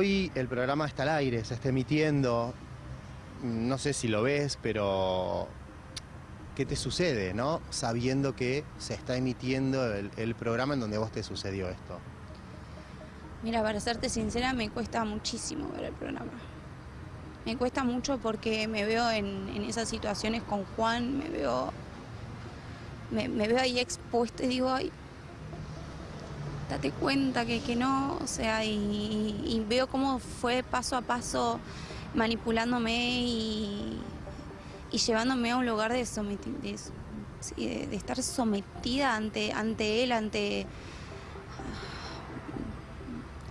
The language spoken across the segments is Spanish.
hoy el programa está al aire, se está emitiendo. No sé si lo ves, pero ¿qué te sucede, no? Sabiendo que se está emitiendo el, programa en donde vos te sucedió esto. Mira, para serte sincera, me cuesta muchísimo ver el programa. Me cuesta mucho porque me veo en, esas situaciones con Juan, me veo, me, me veo ahí expuesta y digo, ay, date cuenta que, que no, o sea, y, veo cómo fue paso a paso manipulándome y, y llevándome a un lugar de, estar sometida ante, ante él, ante,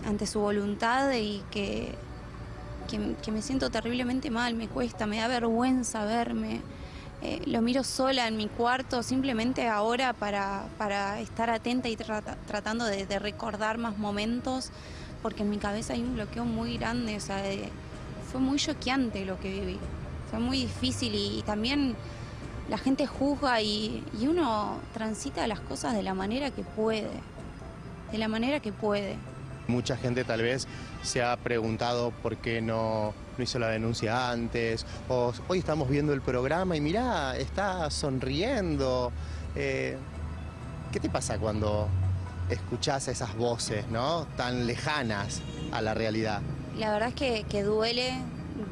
ante su voluntad y que, que me siento terriblemente mal, me cuesta, me da vergüenza verme. Eh, lo miro sola en mi cuarto, simplemente ahora para, para estar atenta y trata- tratando de, recordar más momentos, porque en mi cabeza hay un bloqueo muy grande, o sea, eh, fue muy choqueante lo que viví, fue muy difícil y, también la gente juzga y uno transita las cosas de la manera que puede, de la manera que puede. Mucha gente tal vez se ha preguntado por qué no, no hizo la denuncia antes, o hoy estamos viendo el programa y mirá, está sonriendo. Eh, ¿Qué te pasa cuando escuchás esas voces, ¿no? Tan lejanas a la realidad. La verdad es que, duele,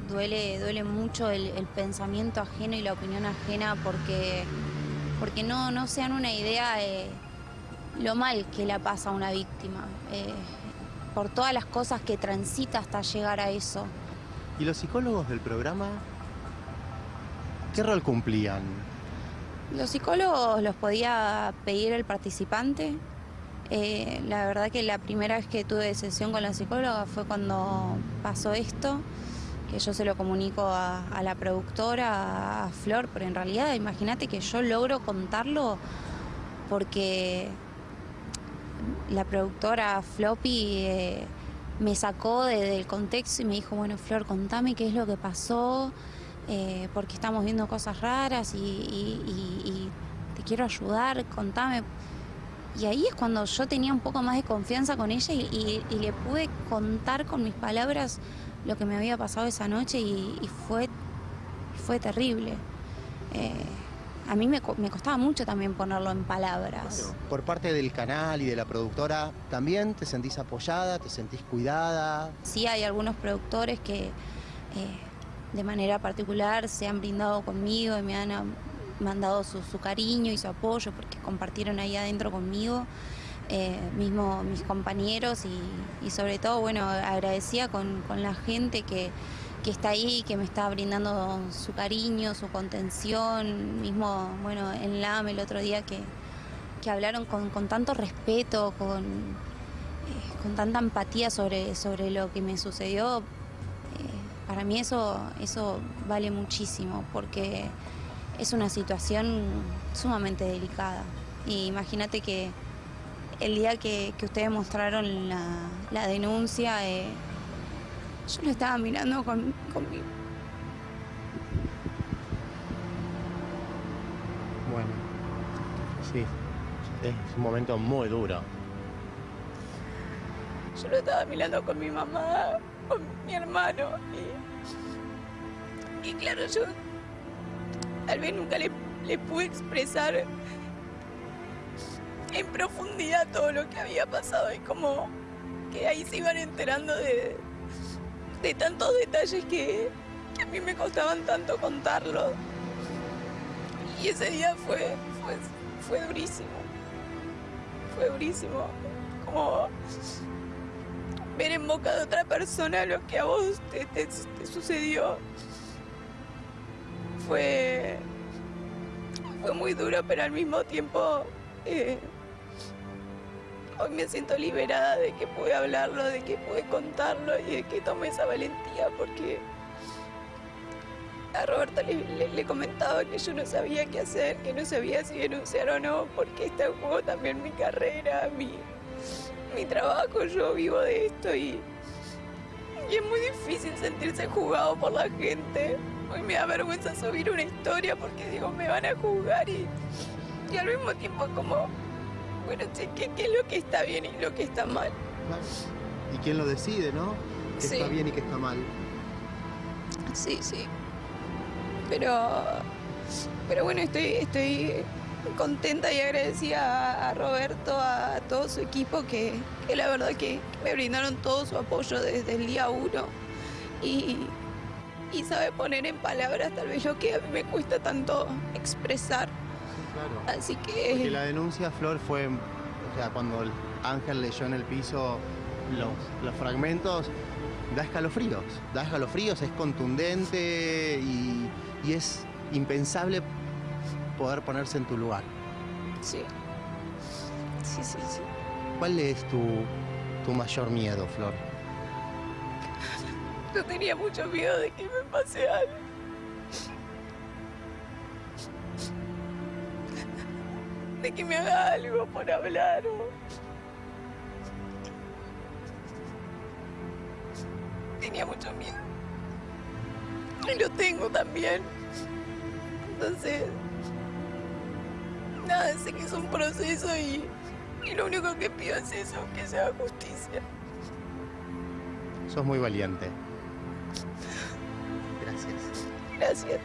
duele, duele mucho el, pensamiento ajeno y la opinión ajena porque, porque no, no se dan una idea de lo mal que la pasa a una víctima, eh, por todas las cosas que transita hasta llegar a eso. ¿Y los psicólogos del programa qué rol cumplían? Los psicólogos los podía pedir el participante. Eh, la verdad que la primera vez que tuve sesión con la psicóloga fue cuando pasó esto, que yo se lo comunico a, a la productora, a Flor, pero en realidad imagínate que yo logro contarlo porque la productora Floppy eh, me sacó de- del contexto y me dijo, bueno Flor, contame qué es lo que pasó, eh, porque estamos viendo cosas raras y, te quiero ayudar, contame. Y ahí es cuando yo tenía un poco más de confianza con ella y, le pude contar con mis palabras lo que me había pasado esa noche y, y fue, fue terrible. Eh, a mí me, me costaba mucho también ponerlo en palabras. Por parte del canal y de la productora, ¿también te sentís apoyada, te sentís cuidada? Sí hay algunos productores que eh, de manera particular se han brindado conmigo y me han mandado su, su cariño y su apoyo porque compartieron ahí adentro conmigo, eh, mismo mis compañeros y, y sobre todo, bueno, agradecida con, con la gente que, que está ahí, que me está brindando su cariño, su contención, mismo, bueno, en LAM el otro día que, que hablaron con, con tanto respeto, con, eh, con tanta empatía sobre, sobre lo que me sucedió, eh, para mí eso, eso vale muchísimo porque es una situación sumamente delicada. Y imagínate que el día que, que ustedes mostraron la, la denuncia, eh, yo lo estaba mirando con, con mi- Bueno, sí, es un momento muy duro. Yo lo estaba mirando con mi mamá, con mi hermano. Y, y claro, yo tal vez nunca le, le pude expresar en profundidad todo lo que había pasado. Y como que ahí se iban enterando de, de tantos detalles que, que a mí me costaban tanto contarlos. Y ese día fue, fue, fue durísimo. Fue durísimo. Como ver en boca de otra persona lo que a vos te, te- sucedió. Fue, fue muy duro, pero al mismo tiempo eh, hoy me siento liberada de que pude hablarlo, de que pude contarlo y de que tomé esa valentía porque a Roberto le, le- le comentaba que yo no sabía qué hacer, que no sabía si denunciar o no, porque está en juego también mi carrera, mi, mi trabajo, yo vivo de esto y, y es muy difícil sentirse juzgado por la gente. Hoy me da vergüenza subir una historia porque digo, me van a juzgar y, y al mismo tiempo como, bueno, che, ¿qué, qué es lo que está bien y lo que está mal? ¿Y quién lo decide, no? que Sí. está bien y que está mal. Sí, sí. Pero, pero bueno, estoy, estoy contenta y agradecida a, a Roberto, a todo su equipo, que, que la verdad que me brindaron todo su apoyo desde el día uno. Y, y sabe poner en palabras tal vez lo que a mí me cuesta tanto expresar. Claro. Así Porque que la denuncia, Flor, fue, o sea, cuando el Ángel leyó en el piso los, los fragmentos, da escalofríos, da escalofríos, es contundente y, y es impensable poder ponerse en tu lugar. sí. Sí, sí, sí. ¿Cuál es tu, tu mayor miedo, Flor? Yo tenía mucho miedo de que me pase algo. Que me haga algo por hablar. Tenía mucho miedo. Y lo tengo también. Entonces... Nada, sé que es un proceso y, y lo único que pido es eso, que se haga justicia. Sos muy valiente. Gracias. Gracias.